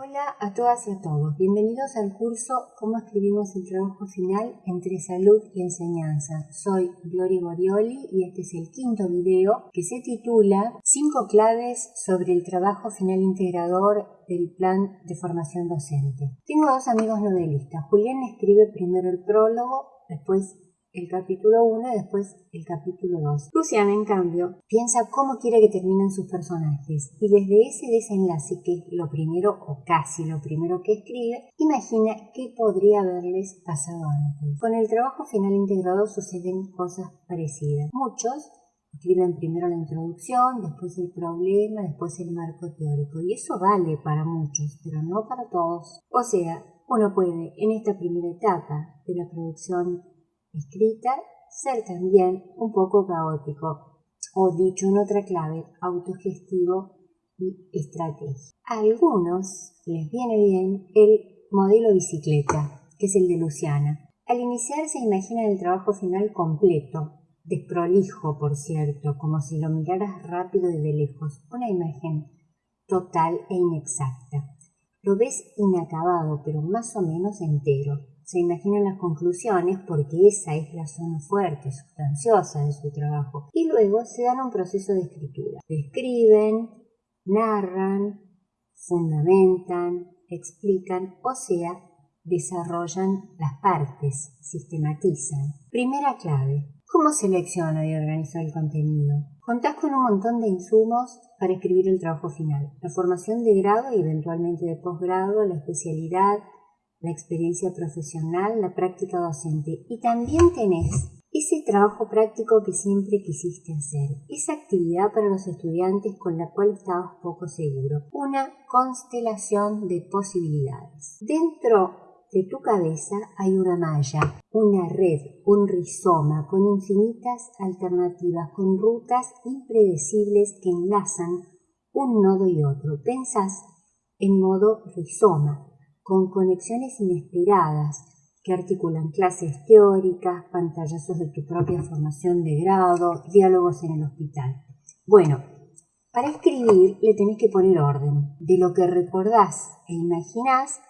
Hola a todas y a todos, bienvenidos al curso Cómo escribimos el trabajo final entre salud y enseñanza. Soy Gloria Borioli y este es el quinto video que se titula 5 claves sobre el trabajo final integrador del plan de formación docente. Tengo dos amigos novelistas. Julián escribe primero el prólogo, después el capítulo 1 y después el capítulo 2. Luciana, en cambio, piensa cómo quiere que terminen sus personajes y desde ese desenlace, que es lo primero o casi lo primero que escribe, imagina qué podría haberles pasado antes. Con el trabajo final integrado suceden cosas parecidas. Muchos escriben primero la introducción, después el problema, después el marco teórico y eso vale para muchos, pero no para todos. O sea, uno puede en esta primera etapa de la producción escrita, ser también un poco caótico, o dicho en otra clave, autogestivo y estratégico. A algunos les viene bien el modelo bicicleta, que es el de Luciana. Al iniciar se imagina el trabajo final completo, desprolijo, por cierto, como si lo miraras rápido desde lejos, una imagen total e inexacta. Lo ves inacabado, pero más o menos entero se imaginan las conclusiones porque esa es la zona fuerte, sustanciosa de su trabajo. Y luego se dan un proceso de escritura. Escriben, narran, fundamentan, explican, o sea, desarrollan las partes, sistematizan. Primera clave. ¿Cómo selecciona y organiza el contenido? Contás con un montón de insumos para escribir el trabajo final. La formación de grado y eventualmente de posgrado, la especialidad, la experiencia profesional, la práctica docente y también tenés ese trabajo práctico que siempre quisiste hacer, esa actividad para los estudiantes con la cual estabas poco seguro, una constelación de posibilidades. Dentro de tu cabeza hay una malla, una red, un rizoma con infinitas alternativas, con rutas impredecibles que enlazan un nodo y otro. Pensás en modo rizoma, con conexiones inesperadas que articulan clases teóricas, pantallazos de tu propia formación de grado, diálogos en el hospital. Bueno, para escribir le tenés que poner orden. De lo que recordás e imaginás,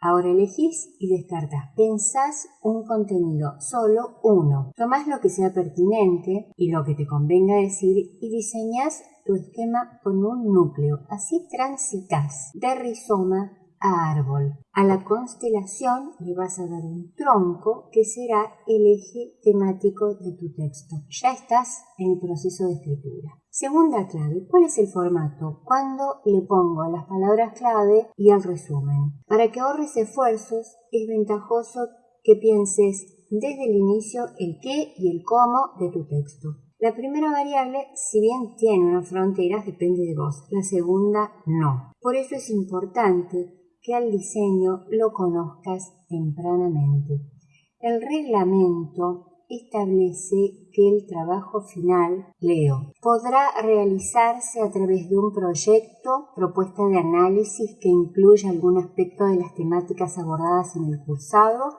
ahora elegís y descartás. Pensás un contenido, solo uno. Tomás lo que sea pertinente y lo que te convenga decir y diseñás tu esquema con un núcleo. Así transitas de rizoma árbol. A la constelación le vas a dar un tronco que será el eje temático de tu texto. Ya estás en el proceso de escritura. Segunda clave, ¿cuál es el formato? Cuando le pongo las palabras clave y el resumen. Para que ahorres esfuerzos, es ventajoso que pienses desde el inicio el qué y el cómo de tu texto. La primera variable, si bien tiene unas fronteras, depende de vos. La segunda, no. Por eso es importante que al diseño lo conozcas tempranamente. El reglamento establece que el trabajo final, leo, podrá realizarse a través de un proyecto, propuesta de análisis que incluya algún aspecto de las temáticas abordadas en el cursado,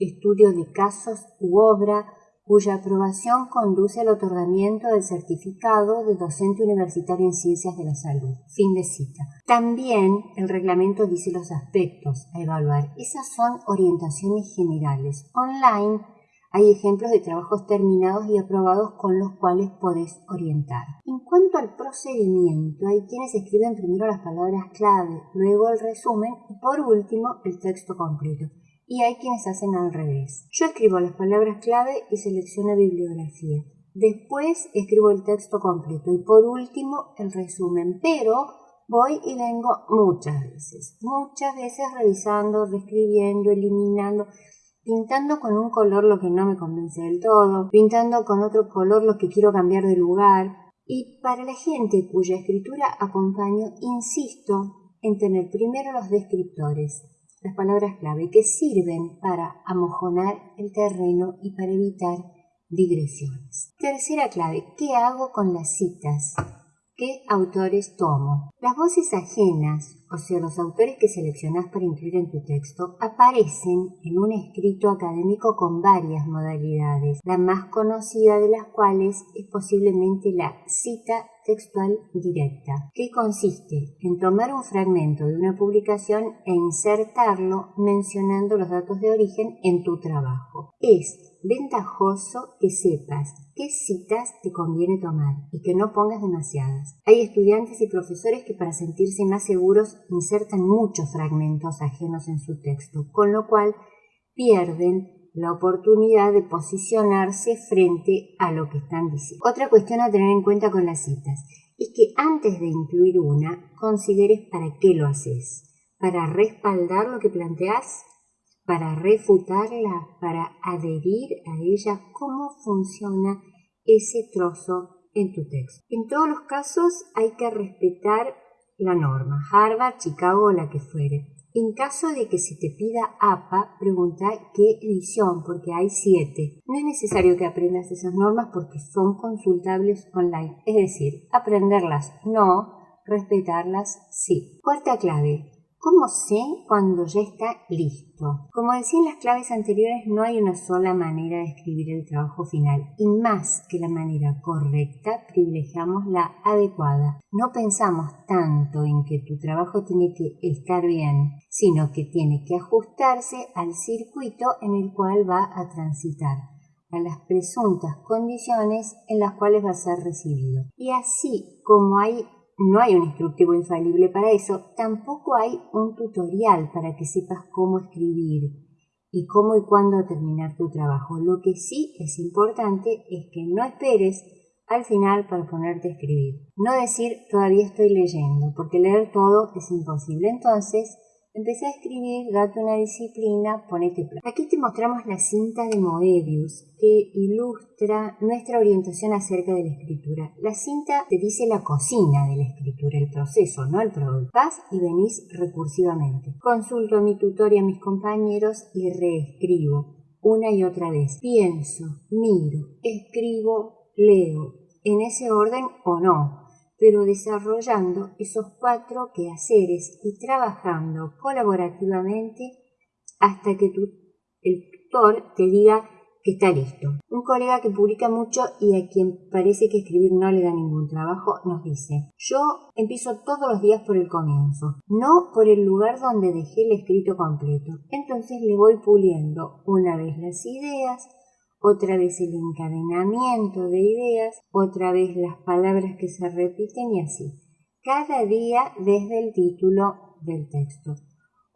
estudio de casos u obra cuya aprobación conduce al otorgamiento del certificado de docente universitario en ciencias de la salud. Fin de cita. También el reglamento dice los aspectos a evaluar. Esas son orientaciones generales. Online hay ejemplos de trabajos terminados y aprobados con los cuales podés orientar. En cuanto al procedimiento, hay quienes escriben primero las palabras clave, luego el resumen y por último el texto completo y hay quienes hacen al revés. Yo escribo las palabras clave y selecciono bibliografía. Después escribo el texto completo y por último el resumen, pero voy y vengo muchas veces, muchas veces revisando, reescribiendo, eliminando, pintando con un color lo que no me convence del todo, pintando con otro color lo que quiero cambiar de lugar. Y para la gente cuya escritura acompaño, insisto en tener primero los descriptores, las palabras clave que sirven para amojonar el terreno y para evitar digresiones. Tercera clave, ¿qué hago con las citas? ¿Qué autores tomo? Las voces ajenas, o sea, los autores que seleccionás para incluir en tu texto, aparecen en un escrito académico con varias modalidades, la más conocida de las cuales es posiblemente la cita textual directa, que consiste en tomar un fragmento de una publicación e insertarlo mencionando los datos de origen en tu trabajo. Es ventajoso que sepas qué citas te conviene tomar y que no pongas demasiadas. Hay estudiantes y profesores que para sentirse más seguros insertan muchos fragmentos ajenos en su texto, con lo cual pierden la oportunidad de posicionarse frente a lo que están diciendo. Otra cuestión a tener en cuenta con las citas es que antes de incluir una, consideres para qué lo haces. ¿Para respaldar lo que planteas? ¿Para refutarla? ¿Para adherir a ella? ¿Cómo funciona ese trozo en tu texto? En todos los casos hay que respetar la norma, Harvard, Chicago o la que fuere. En caso de que se te pida APA, pregunta qué edición, porque hay siete. No es necesario que aprendas esas normas porque son consultables online, es decir, aprenderlas no, respetarlas sí. Cuarta clave, ¿Cómo sé cuando ya está listo? Como decía en las claves anteriores, no hay una sola manera de escribir el trabajo final y más que la manera correcta, privilegiamos la adecuada. No pensamos tanto en que tu trabajo tiene que estar bien, sino que tiene que ajustarse al circuito en el cual va a transitar a las presuntas condiciones en las cuales va a ser recibido. Y así como hay no hay un instructivo infalible para eso, tampoco hay un tutorial para que sepas cómo escribir y cómo y cuándo terminar tu trabajo. Lo que sí es importante es que no esperes al final para ponerte a escribir. No decir todavía estoy leyendo, porque leer todo es imposible. Entonces, Empecé a escribir, date una disciplina, ponete plan. Aquí te mostramos la cinta de Moebius que ilustra nuestra orientación acerca de la escritura. La cinta te dice la cocina de la escritura, el proceso, no el producto. Vas y venís recursivamente. Consulto mi tutor a mis compañeros y reescribo una y otra vez. Pienso, miro, escribo, leo, en ese orden o no pero desarrollando esos cuatro quehaceres y trabajando colaborativamente hasta que el tutor te diga que está listo. Un colega que publica mucho y a quien parece que escribir no le da ningún trabajo nos dice, yo empiezo todos los días por el comienzo, no por el lugar donde dejé el escrito completo. Entonces le voy puliendo una vez las ideas, otra vez el encadenamiento de ideas, otra vez las palabras que se repiten y así, cada día desde el título del texto.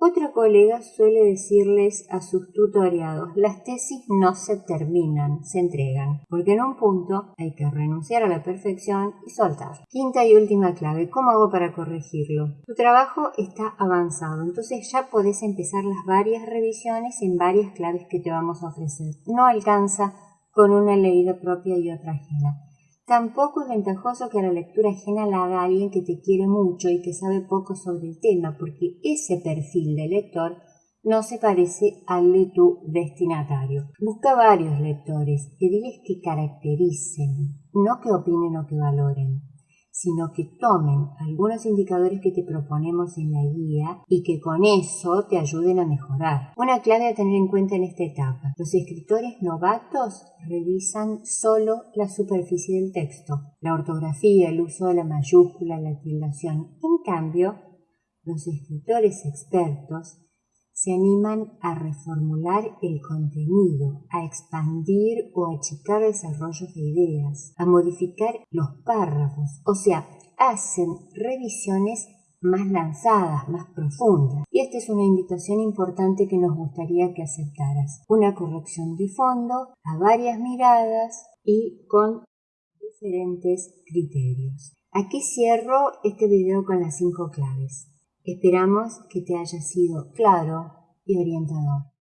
Otro colega suele decirles a sus tutoriados, las tesis no se terminan, se entregan, porque en un punto hay que renunciar a la perfección y soltar. Quinta y última clave, ¿cómo hago para corregirlo? Tu trabajo está avanzado, entonces ya podés empezar las varias revisiones en varias claves que te vamos a ofrecer. No alcanza con una leída propia y otra ajena. Tampoco es ventajoso que la lectura ajena la haga alguien que te quiere mucho y que sabe poco sobre el tema, porque ese perfil de lector no se parece al de tu destinatario. Busca varios lectores y diles que caractericen, no que opinen o que valoren sino que tomen algunos indicadores que te proponemos en la guía y que con eso te ayuden a mejorar. Una clave a tener en cuenta en esta etapa. Los escritores novatos revisan solo la superficie del texto, la ortografía, el uso de la mayúscula, la tildación. En cambio, los escritores expertos se animan a reformular el contenido, a expandir o achicar desarrollos de ideas, a modificar los párrafos, o sea, hacen revisiones más lanzadas, más profundas. Y esta es una invitación importante que nos gustaría que aceptaras. Una corrección de fondo, a varias miradas y con diferentes criterios. Aquí cierro este video con las cinco claves. Esperamos que te haya sido claro y orientador.